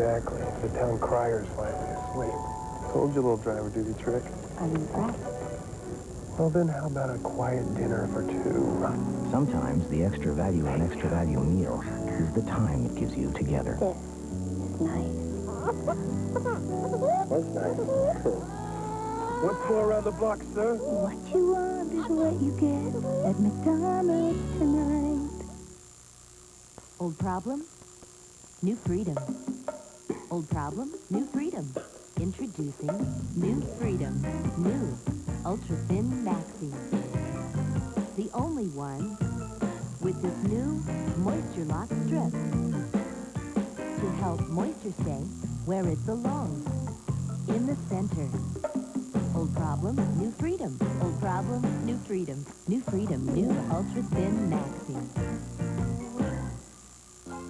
Exactly. The town crier's finally asleep. Told you a little driver duty trick. I'm impressed. Well, then how about a quiet dinner for two? Sometimes the extra value in extra value meals is the time it gives you together. This is nice. What's nice? What's more around the block, sir? What you want is what you get at McDonald's tonight. Old problem? New freedom. Old problem? New freedom. Introducing New Freedom. New Ultra Thin Maxi. The only one with this new Moisture Lock strip to help moisture stay where it belongs. In the center. Old problem, new freedom. Old problem, new freedom. New freedom, new ultra thin maxi.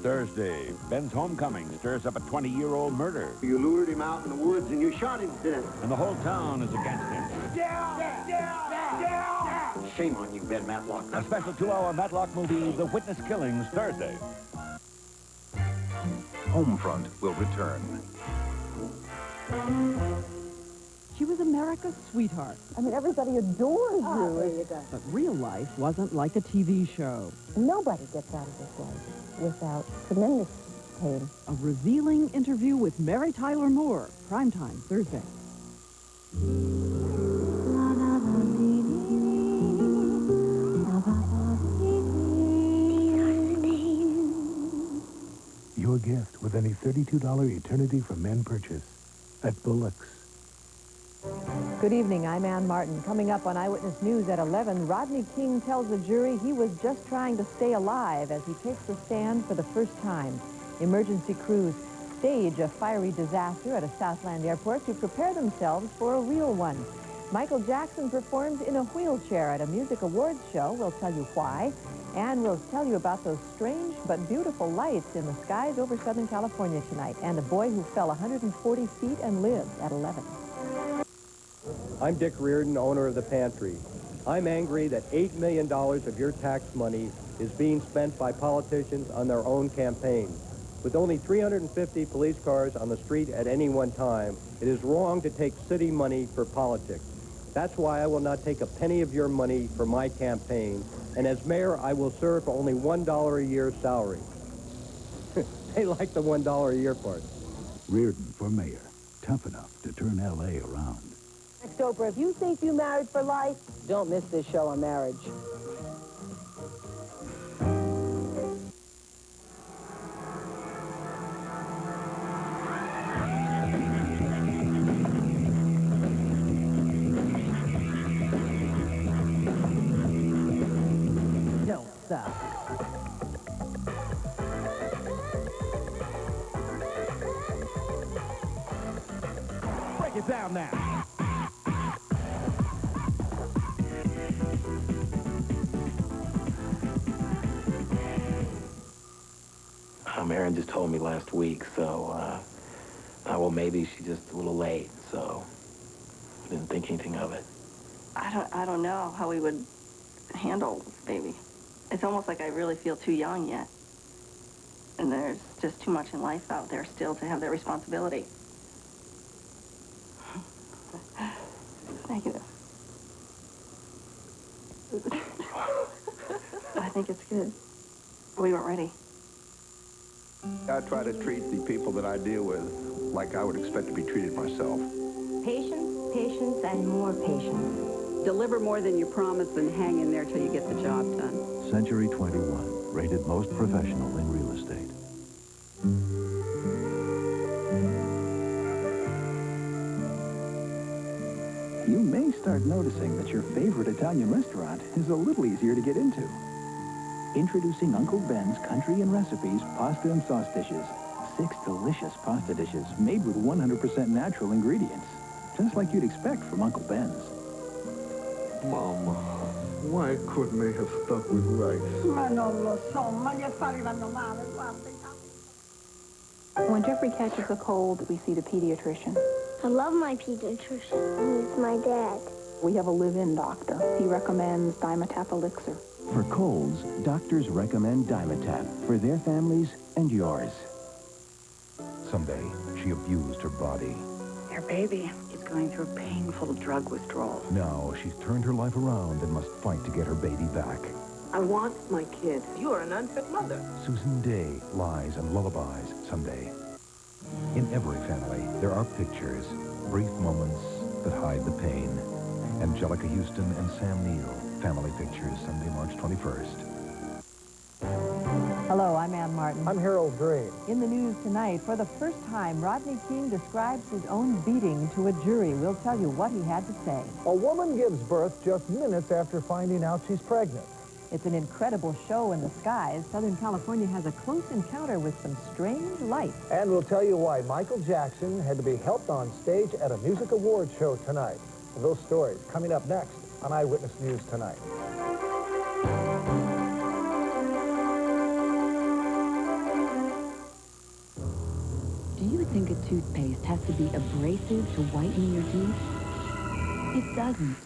Thursday, Ben's homecoming stirs up a 20-year-old murder, You lured him out in the woods and you shot him to death. and the whole town is against him. Shame on you, Ben Matlock. A special two-hour Matlock movie, The Witness Killings, Thursday. Homefront will return. She was America's sweetheart, I mean, everybody adores Ah, you. there you go. but real life wasn't like a TV show. Nobody gets out of this life without tremendous pain. A revealing interview with Mary Tyler Moore, primetime Thursday. Your gift with any $32 Eternity for Men purchase at Bullock's. Good evening, I'm Ann Martin. Coming up on Eyewitness News at 11, Rodney King tells the jury he was just trying to stay alive as he takes the stand for the first time. Emergency crews stage a fiery disaster at a Southland airport to prepare themselves for a real one. Michael Jackson performs in a wheelchair at a music awards show. We'll tell you why. And we'll tell you about those strange but beautiful lights in the skies over Southern California tonight. And a boy who fell 140 feet and lived at 11. I'm Dick Riordan, owner of the Pantry. I'm angry that $8 million of your tax money is being spent by politicians on their own campaigns. With only 350 police cars on the street at any one time, it is wrong to take city money for politics. That's why I will not take a penny of your money for my campaign, and as mayor, I will serve for only $1 a year salary. they like the $1 a year part. Riordan for mayor. Tough enough to turn L.A. around. Oprah, if you think you married for life, don't miss this show on marriage. Don't stop. Break it down now. Just told me last week, so, uh, uh, well, maybe she's just a little late, so didn't think anything of it. I don't, I don't know how we would handle this baby. It's almost like I really feel too young yet. And there's just too much in life out there still to have that responsibility. Negative. I think it's good. We weren't ready. I try to treat the people that I deal with like I would expect to be treated myself. Patience, patience, and more patience. Deliver more than you promised and hang in there till you get the job done. Century 21, rated most professional in real estate. You may start noticing that your favorite Italian restaurant is a little easier to get into. Introducing Uncle Ben's Country Inn Recipes Pasta and Sauce Dishes. Six delicious pasta dishes made with 100% natural ingredients. Just like you'd expect from Uncle Ben's. Mama, why couldn't they have stuck with rice? Ma non lo so, ma gli affari vanno male. When Jeffrey catches a cold, we see the pediatrician. I love my pediatrician. He's my dad. We have a live-in doctor. He recommends Dimetapp Elixir. For colds, doctors recommend Dimetapp for their families and yours. Someday, she abused her body. Your baby is going through painful drug withdrawal. Now, she's turned her life around and must fight to get her baby back. I want my kid. You are an unfit mother. Susan Dey, Lies and Lullabies, someday. In every family, there are pictures, brief moments that hide the pain. Anjelica Huston and Sam Neill, Family Pictures, Sunday, March 21st. Hello, I'm Ann Martin. I'm Harold Green. In the news tonight, for the first time, Rodney King describes his own beating to a jury. We'll tell you what he had to say. A woman gives birth just minutes after finding out she's pregnant. It's an incredible show in the skies. Southern California has a close encounter with some strange lights. And we'll tell you why Michael Jackson had to be helped on stage at a music awards show tonight. Those stories coming up next on Eyewitness News Tonight. Do you think a toothpaste has to be abrasive to whiten your teeth? It doesn't.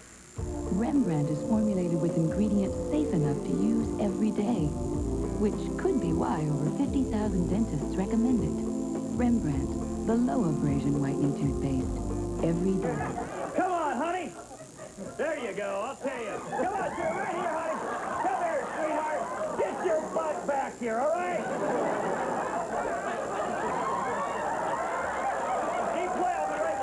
Rembrandt is formulated with ingredients safe enough to use every day, which could be why over 50,000 dentists recommend it. Rembrandt, the low abrasion whitening toothpaste, every day. Come on, honey. There you go. I'll tell you. Come on, sir. Right here, honey. Come here, sweetheart. Get your butt back here, all right? Keep play. I'll be right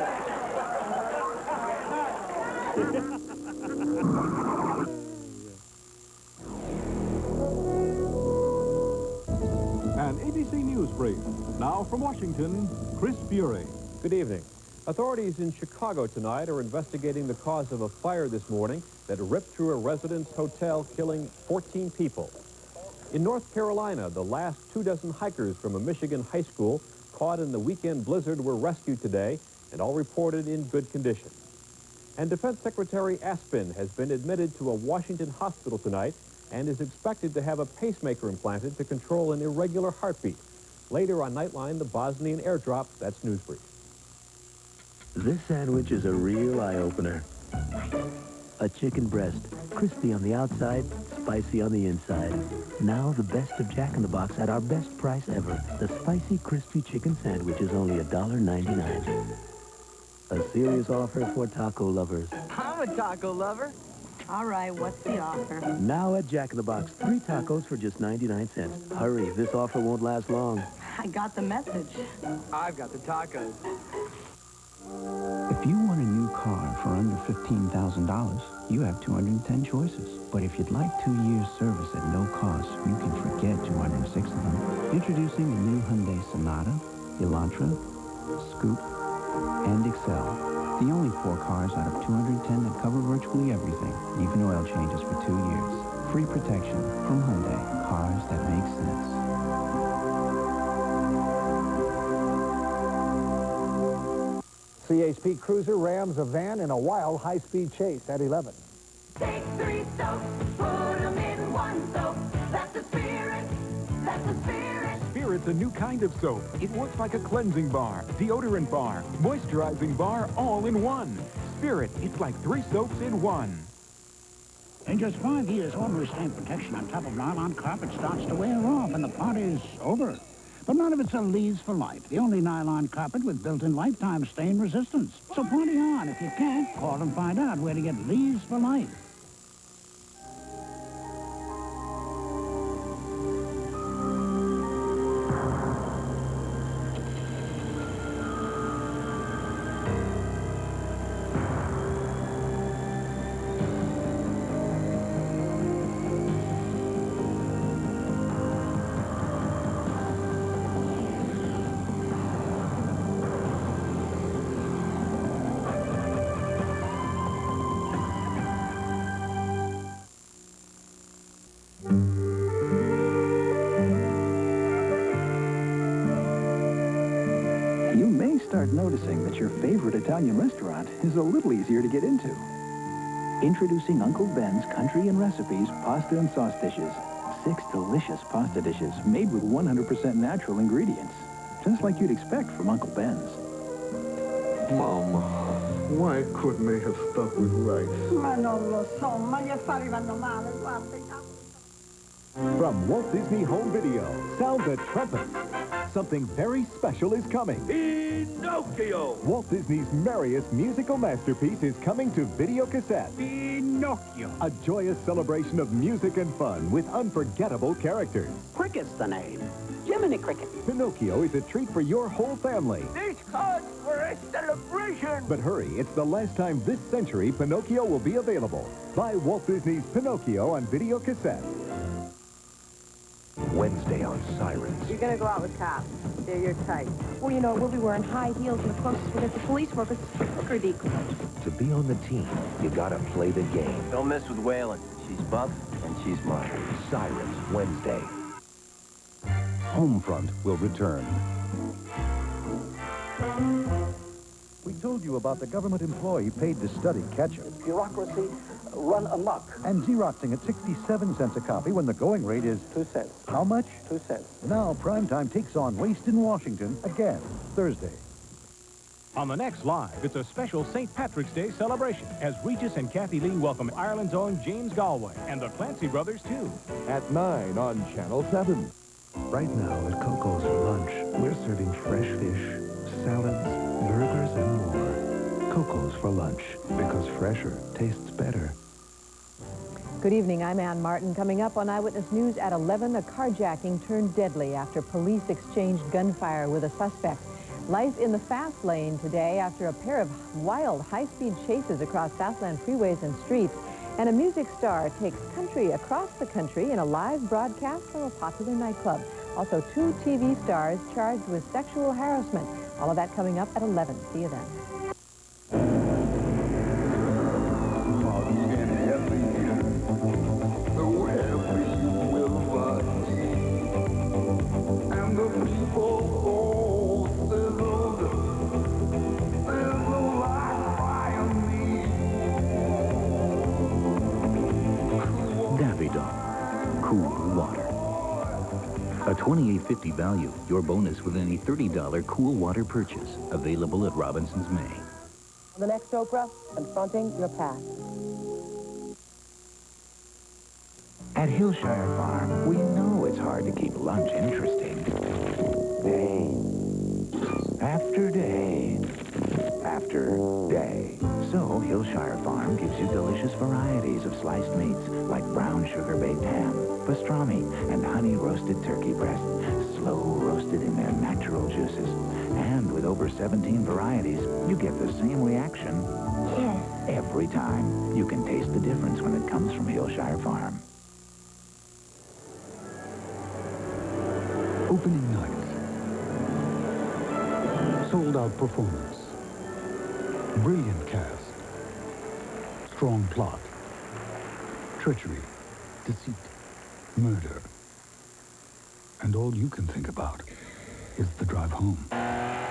An ABC News brief. Now from Washington, Chris Bury. Good evening. Authorities in Chicago tonight are investigating the cause of a fire this morning that ripped through a residence hotel, killing 14 people. In North Carolina, the last two dozen hikers from a Michigan high school caught in the weekend blizzard were rescued today and all reported in good condition. And Defense Secretary Aspin has been admitted to a Washington hospital tonight and is expected to have a pacemaker implanted to control an irregular heartbeat. Later on Nightline, the Bosnian airdrop. That's Newsbrief. This sandwich is a real eye-opener. A chicken breast, crispy on the outside, spicy on the inside. Now the best of Jack in the Box at our best price ever. The spicy, crispy chicken sandwich is only $1.99. A serious offer for taco lovers. I'm a taco lover. All right, what's the offer? Now at Jack in the Box, three tacos for just 99 cents. Hurry, this offer won't last long. I got the message. I've got the tacos. If you want a new car for under $15,000, you have 210 choices. But if you'd like two years service at no cost, you can forget 206 of them. Introducing the new Hyundai Sonata, Elantra, Scoupe, and Excel. The only four cars out of 210 that cover virtually everything, even oil changes for two years. Free protection from Hyundai. Cars that make sense. CHP Cruiser rams a van in a wild high-speed chase at 11. Take three soaps, put them in one soap. That's the spirit. That's the spirit. Spirit's a new kind of soap. It works like a cleansing bar, deodorant bar, moisturizing bar, all in one. Spirit, it's like three soaps in one. In just five years, ordinary stain protection on top of nylon carpet starts to wear off, and the party's over. But none of it's a Lee's for life, the only nylon carpet with built-in lifetime stain resistance. So party on. If you can't, call and find out where to get Lee's for life. Noticing that your favorite Italian restaurant is a little easier to get into. Introducing Uncle Ben's Country Inn Recipes Pasta and Sauce Dishes. Six delicious pasta dishes made with 100% natural ingredients. Just like you'd expect from Uncle Ben's. Mama, why couldn't they have stuck with rice? Ma non lo so, ma gli affari vanno male, guarda. From Walt Disney Home Video, sound the trumpet. Something very special is coming. Pinocchio! Walt Disney's merriest musical masterpiece is coming to video cassette. Pinocchio! A joyous celebration of music and fun with unforgettable characters. Cricket's the name. Jiminy Cricket. Pinocchio is a treat for your whole family. This calls for a celebration! But hurry, it's the last time this century Pinocchio will be available. Buy Walt Disney's Pinocchio on video cassette. Wednesday on Sirens. You're gonna go out with cops. They're your type. Well, you know, we'll be wearing high heels and the closest we'll get to police work is hooker decoys. To be on the team, you gotta play the game. Don't mess with Waylon. She's buff and she's mine. Sirens, Wednesday. Homefront will return. We told you about the government employee paid to study ketchup. Bureaucracy run amok. And Xeroxing at 67 cents a copy when the going rate is... Two cents. How much? Two cents. Now primetime takes on Waste in Washington again, Thursday. On the next Live, it's a special St. Patrick's Day celebration as Regis and Kathie Lee welcome Ireland's own James Galway and the Clancy brothers, too. At 9 on Channel 7. Right now at Coco's for lunch, we're serving lunch, because fresher tastes better. Good evening, I'm Ann Martin. Coming up on Eyewitness News at 11, a carjacking turned deadly after police exchanged gunfire with a suspect. Life in the fast lane today after a pair of wild high-speed chases across Southland freeways and streets. And a music star takes country across the country in a live broadcast from a popular nightclub. Also, two TV stars charged with sexual harassment. All of that coming up at 11. See you then. Cool water. A 28.50 value, your bonus with any $30 cool water purchase. Available at Robinson's May. The next Oprah, confronting your past. At Hillshire Farm, we know it's hard to keep lunch interesting. Day after day after day. So Hillshire Farm gives you delicious varieties of sliced meats like brown sugar-baked ham, pastrami, and honey-roasted turkey breast, slow roasted in their natural juices. And with over 17 varieties, you get the same reaction Yes. every time. You can taste the difference when it comes from Hillshire Farm. Opening night. Sold out performance. Brilliant cast. Strong plot. Treachery. Deceit. Murder. And all you can think about is the drive home.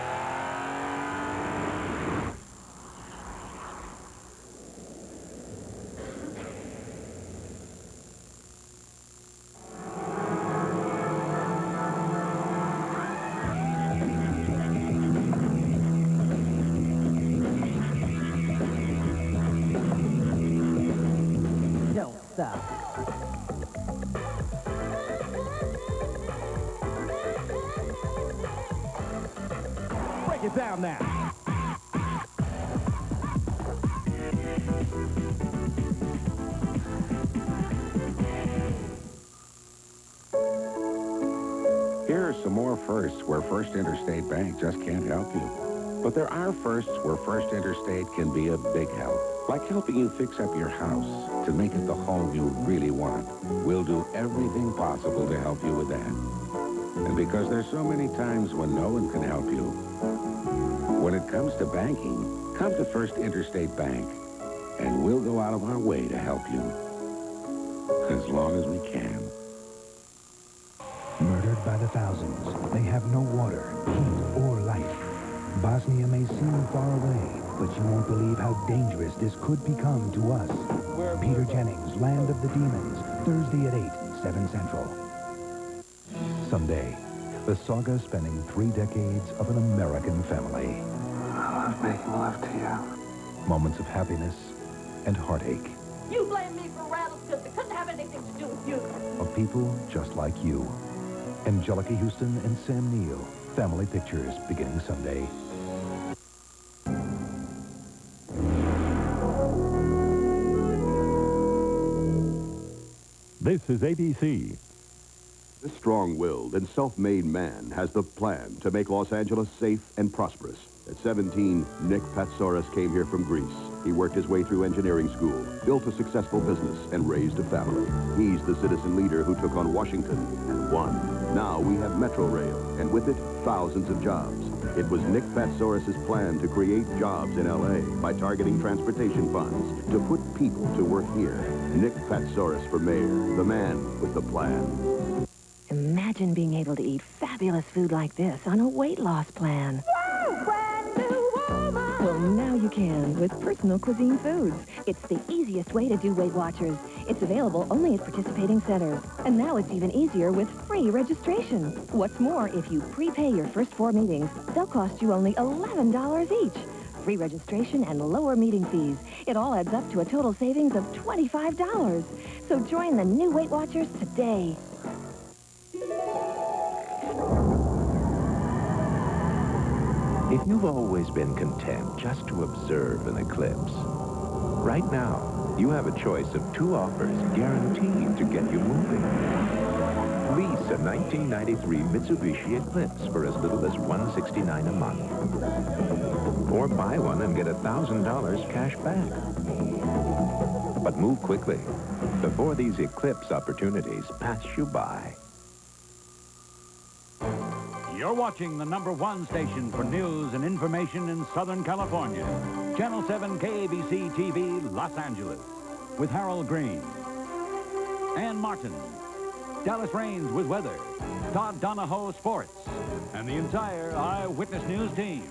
Down now. Here are some more firsts where First Interstate Bank just can't help you. But there are firsts where First Interstate can be a big help. Like helping you fix up your house to make it the home you really want. We'll do everything possible to help you with that. And because there's so many times when no one can help you, when it comes to banking, come to First Interstate Bank, and we'll go out of our way to help you. As long as we can. Murdered by the thousands, they have no water, heat, or life. Bosnia may seem far away, but you won't believe how dangerous this could become to us. Peter Jennings, Land of the Demons, Thursday at 8, 7 Central. Someday, the saga spanning three decades of an American family. I making love to you. Moments of happiness and heartache. You blame me for rattles because it couldn't have anything to do with you. Of people just like you. Anjelica Huston and Sam Neill. Family Pictures, beginning Sunday. This is ABC. This strong-willed and self-made man has the plan to make Los Angeles safe and prosperous. At 17, Nick Patsaouras came here from Greece. He worked his way through engineering school, built a successful business, and raised a family. He's the citizen leader who took on Washington and won. Now we have Metro Rail, and with it, thousands of jobs. It was Nick Patsaouras' plan to create jobs in L.A. by targeting transportation funds to put people to work here. Nick Patsaouras for mayor, the man with the plan. Imagine being able to eat fabulous food like this on a weight loss plan. Well, now you can with Personal Cuisine Foods. It's the easiest way to do Weight Watchers. It's available only at participating centers. And now it's even easier with free registration. What's more, if you prepay your first four meetings, they'll cost you only $11 each. Free registration and lower meeting fees. It all adds up to a total savings of $25. So join the new Weight Watchers today. If you've always been content just to observe an eclipse, right now, you have a choice of two offers guaranteed to get you moving. Lease a 1993 Mitsubishi Eclipse for as little as 169 a month. Or buy one and get $1,000 cash back. But move quickly before these Eclipse opportunities pass you by. You're watching the number one station for news and information in Southern California. Channel 7 KABC TV, Los Angeles. With Harold Green. Ann Martin. Dallas Rains with weather. Todd Donoho sports. And the entire Eyewitness News team.